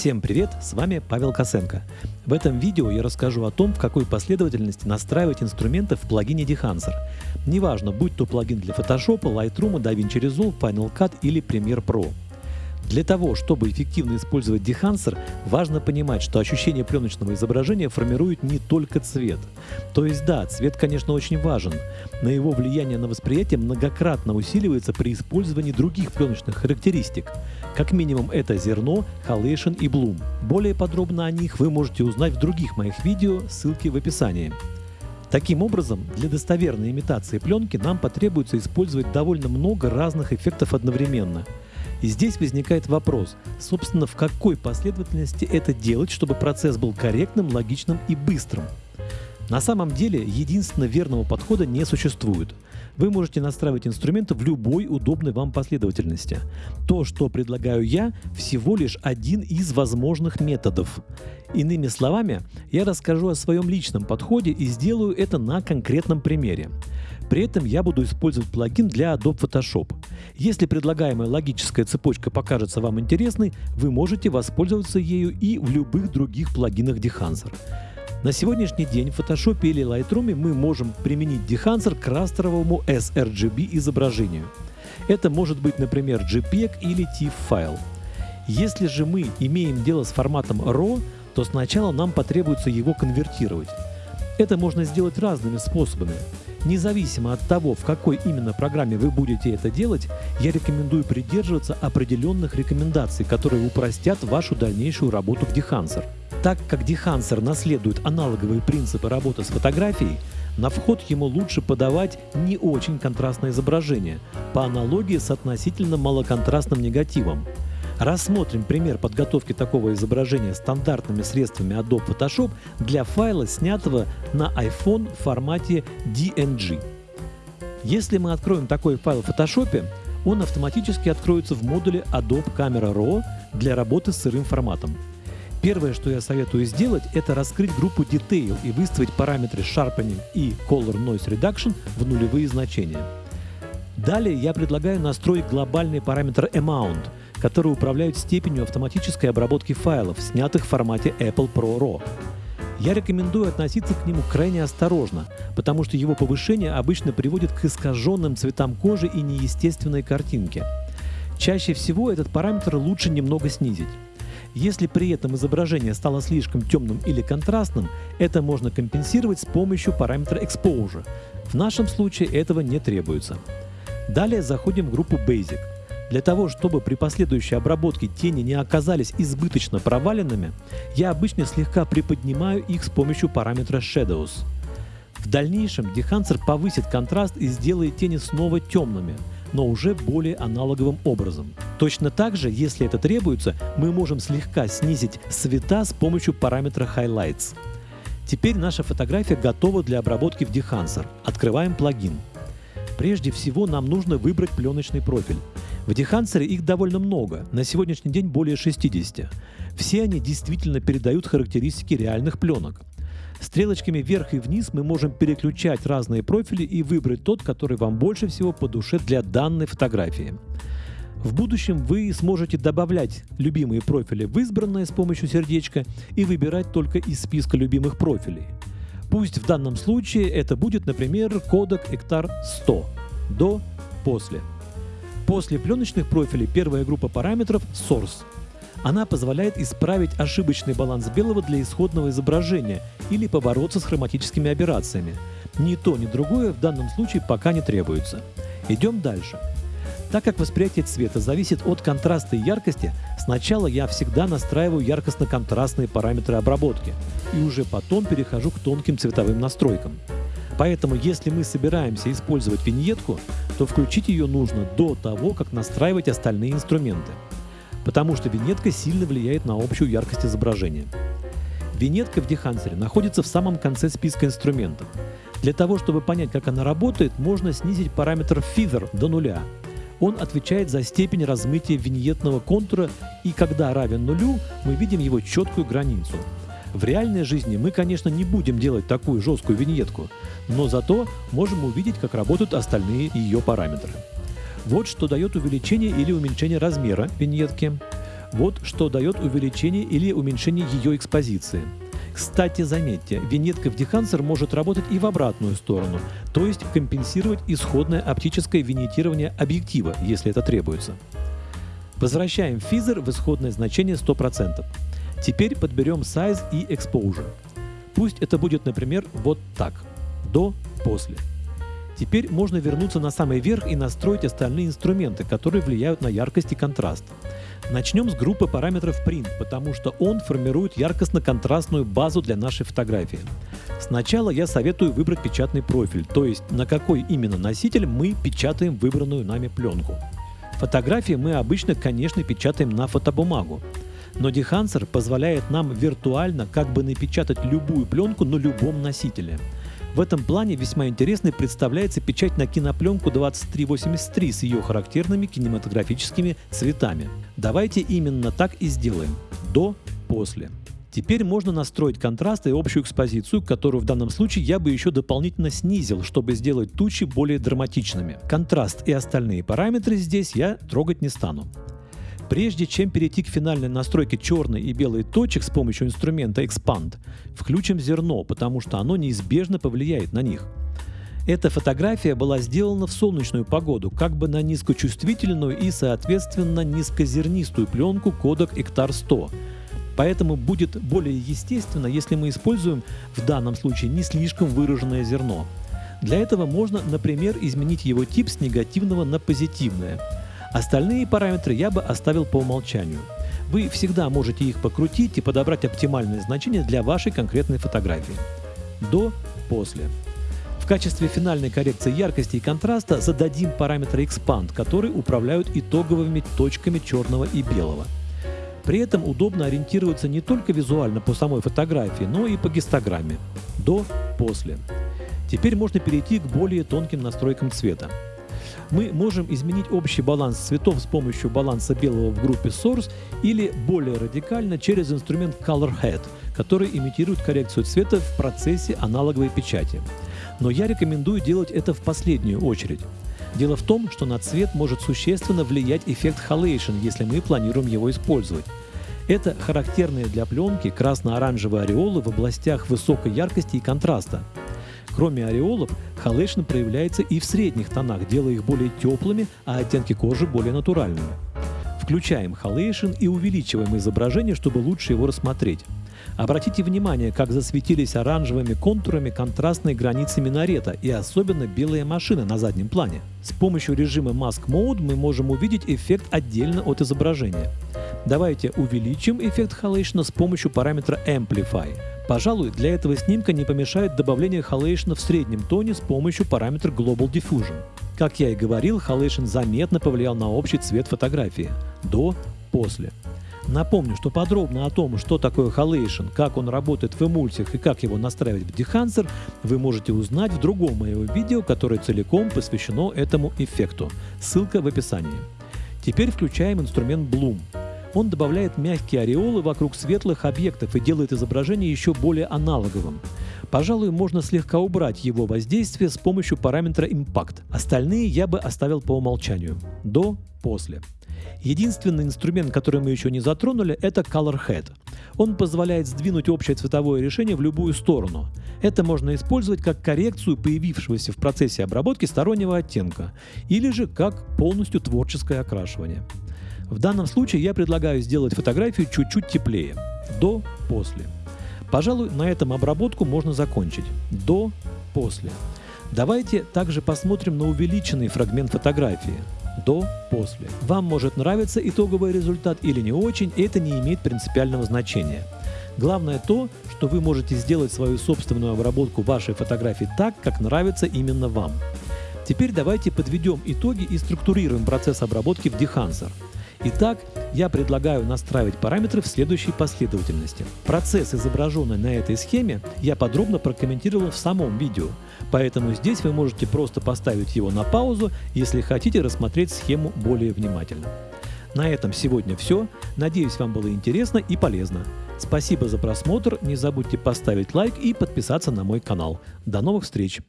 Всем привет, с вами Павел Косенко. В этом видео я расскажу о том, в какой последовательности настраивать инструменты в плагине Dehancer. Неважно, будь то плагин для Photoshop, Lightroom, DaVinci Resolve, Final Cut или Premiere Pro. Для того, чтобы эффективно использовать дехансер, важно понимать, что ощущение пленочного изображения формирует не только цвет. То есть да, цвет, конечно, очень важен, но его влияние на восприятие многократно усиливается при использовании других пленочных характеристик. Как минимум это зерно, халейшн и блум. Более подробно о них вы можете узнать в других моих видео, ссылки в описании. Таким образом, для достоверной имитации пленки нам потребуется использовать довольно много разных эффектов одновременно – и здесь возникает вопрос, собственно, в какой последовательности это делать, чтобы процесс был корректным, логичным и быстрым. На самом деле, единственно верного подхода не существует. Вы можете настраивать инструменты в любой удобной вам последовательности. То, что предлагаю я, всего лишь один из возможных методов. Иными словами, я расскажу о своем личном подходе и сделаю это на конкретном примере. При этом я буду использовать плагин для Adobe Photoshop. Если предлагаемая логическая цепочка покажется вам интересной, вы можете воспользоваться ею и в любых других плагинах Dehancer. На сегодняшний день в Photoshop или Lightroom мы можем применить Dehancer к растровому sRGB изображению. Это может быть, например, JPEG или TIFF файл. Если же мы имеем дело с форматом RAW, то сначала нам потребуется его конвертировать. Это можно сделать разными способами. Независимо от того, в какой именно программе вы будете это делать, я рекомендую придерживаться определенных рекомендаций, которые упростят вашу дальнейшую работу в Dehancer. Так как Dehancer наследует аналоговые принципы работы с фотографией, на вход ему лучше подавать не очень контрастное изображение, по аналогии с относительно малоконтрастным негативом. Рассмотрим пример подготовки такого изображения стандартными средствами Adobe Photoshop для файла, снятого на iPhone в формате DNG. Если мы откроем такой файл в Photoshop, он автоматически откроется в модуле Adobe Camera Raw для работы с сырым форматом. Первое, что я советую сделать, это раскрыть группу Detail и выставить параметры Sharpening и Color Noise Reduction в нулевые значения. Далее я предлагаю настроить глобальный параметр Amount – которые управляют степенью автоматической обработки файлов, снятых в формате Apple Pro RAW. Я рекомендую относиться к нему крайне осторожно, потому что его повышение обычно приводит к искаженным цветам кожи и неестественной картинке. Чаще всего этот параметр лучше немного снизить. Если при этом изображение стало слишком темным или контрастным, это можно компенсировать с помощью параметра Exposure. В нашем случае этого не требуется. Далее заходим в группу Basic – для того, чтобы при последующей обработке тени не оказались избыточно проваленными, я обычно слегка приподнимаю их с помощью параметра Shadows. В дальнейшем Dehancer повысит контраст и сделает тени снова темными, но уже более аналоговым образом. Точно так же, если это требуется, мы можем слегка снизить цвета с помощью параметра Highlights. Теперь наша фотография готова для обработки в Dehancer. Открываем плагин. Прежде всего нам нужно выбрать пленочный профиль. В Дехансере их довольно много, на сегодняшний день более 60. Все они действительно передают характеристики реальных пленок. Стрелочками вверх и вниз мы можем переключать разные профили и выбрать тот, который вам больше всего по душе для данной фотографии. В будущем вы сможете добавлять любимые профили в избранное с помощью сердечка и выбирать только из списка любимых профилей. Пусть в данном случае это будет, например, кодек Эктар 100 до после. После пленочных профилей первая группа параметров – Source. Она позволяет исправить ошибочный баланс белого для исходного изображения или побороться с хроматическими аберрациями. Ни то, ни другое в данном случае пока не требуется. Идем дальше. Так как восприятие цвета зависит от контраста и яркости, сначала я всегда настраиваю яркостно-контрастные параметры обработки и уже потом перехожу к тонким цветовым настройкам. Поэтому, если мы собираемся использовать виньетку, то включить ее нужно до того, как настраивать остальные инструменты. Потому что виньетка сильно влияет на общую яркость изображения. Виньетка в Дехансере находится в самом конце списка инструментов. Для того, чтобы понять, как она работает, можно снизить параметр Feather до нуля. Он отвечает за степень размытия виньетного контура, и когда равен нулю, мы видим его четкую границу. В реальной жизни мы, конечно, не будем делать такую жесткую виньетку, но зато можем увидеть, как работают остальные ее параметры. Вот что дает увеличение или уменьшение размера виньетки. Вот что дает увеличение или уменьшение ее экспозиции. Кстати, заметьте, винетка в Dehancer может работать и в обратную сторону, то есть компенсировать исходное оптическое винетирование объектива, если это требуется. Возвращаем физер в исходное значение 100%. Теперь подберем size и exposure. Пусть это будет, например, вот так. До, после. Теперь можно вернуться на самый верх и настроить остальные инструменты, которые влияют на яркость и контраст. Начнем с группы параметров Print, потому что он формирует яркостно-контрастную базу для нашей фотографии. Сначала я советую выбрать печатный профиль, то есть на какой именно носитель мы печатаем выбранную нами пленку. Фотографии мы обычно, конечно, печатаем на фотобумагу. Но Dehancer позволяет нам виртуально как бы напечатать любую пленку на любом носителе – в этом плане весьма интересной представляется печать на кинопленку 2383 с ее характерными кинематографическими цветами. Давайте именно так и сделаем. До, после. Теперь можно настроить контраст и общую экспозицию, которую в данном случае я бы еще дополнительно снизил, чтобы сделать тучи более драматичными. Контраст и остальные параметры здесь я трогать не стану. Прежде чем перейти к финальной настройке черной и белой точек с помощью инструмента Expand, включим зерно, потому что оно неизбежно повлияет на них. Эта фотография была сделана в солнечную погоду, как бы на низкочувствительную и, соответственно, низкозернистую пленку кодек Эктар 100. Поэтому будет более естественно, если мы используем в данном случае не слишком выраженное зерно. Для этого можно, например, изменить его тип с негативного на позитивное – Остальные параметры я бы оставил по умолчанию. Вы всегда можете их покрутить и подобрать оптимальное значение для вашей конкретной фотографии. До, после. В качестве финальной коррекции яркости и контраста зададим параметры Expand, которые управляют итоговыми точками черного и белого. При этом удобно ориентироваться не только визуально по самой фотографии, но и по гистограмме. До, после. Теперь можно перейти к более тонким настройкам цвета мы можем изменить общий баланс цветов с помощью баланса белого в группе Source или более радикально через инструмент Color Head, который имитирует коррекцию цвета в процессе аналоговой печати. Но я рекомендую делать это в последнюю очередь. Дело в том, что на цвет может существенно влиять эффект halation, если мы планируем его использовать. Это характерные для пленки красно-оранжевые ореолы в областях высокой яркости и контраста. Кроме ореолов, halation проявляется и в средних тонах, делая их более теплыми, а оттенки кожи более натуральными. Включаем halation и увеличиваем изображение, чтобы лучше его рассмотреть. Обратите внимание, как засветились оранжевыми контурами контрастные границы минарета и особенно белая машина на заднем плане. С помощью режима Mask Mode мы можем увидеть эффект отдельно от изображения. Давайте увеличим эффект халейшна с помощью параметра Amplify. Пожалуй, для этого снимка не помешает добавление халейшна в среднем тоне с помощью параметра Global Diffusion. Как я и говорил, халейшн заметно повлиял на общий цвет фотографии. До, после. Напомню, что подробно о том, что такое халейшн, как он работает в эмульсиях и как его настраивать в Dehancer, вы можете узнать в другом моем видео, которое целиком посвящено этому эффекту. Ссылка в описании. Теперь включаем инструмент Bloom. Он добавляет мягкие ореолы вокруг светлых объектов и делает изображение еще более аналоговым. Пожалуй, можно слегка убрать его воздействие с помощью параметра Impact. Остальные я бы оставил по умолчанию. До, после. Единственный инструмент, который мы еще не затронули, это Color Head. Он позволяет сдвинуть общее цветовое решение в любую сторону. Это можно использовать как коррекцию появившегося в процессе обработки стороннего оттенка, или же как полностью творческое окрашивание. В данном случае я предлагаю сделать фотографию чуть-чуть теплее. До, после. Пожалуй, на этом обработку можно закончить. До, после. Давайте также посмотрим на увеличенный фрагмент фотографии. До, после. Вам может нравиться итоговый результат или не очень, это не имеет принципиального значения. Главное то, что вы можете сделать свою собственную обработку вашей фотографии так, как нравится именно вам. Теперь давайте подведем итоги и структурируем процесс обработки в Dehancer. Итак, я предлагаю настраивать параметры в следующей последовательности. Процесс, изображенный на этой схеме, я подробно прокомментировал в самом видео, поэтому здесь вы можете просто поставить его на паузу, если хотите рассмотреть схему более внимательно. На этом сегодня все. Надеюсь, вам было интересно и полезно. Спасибо за просмотр, не забудьте поставить лайк и подписаться на мой канал. До новых встреч!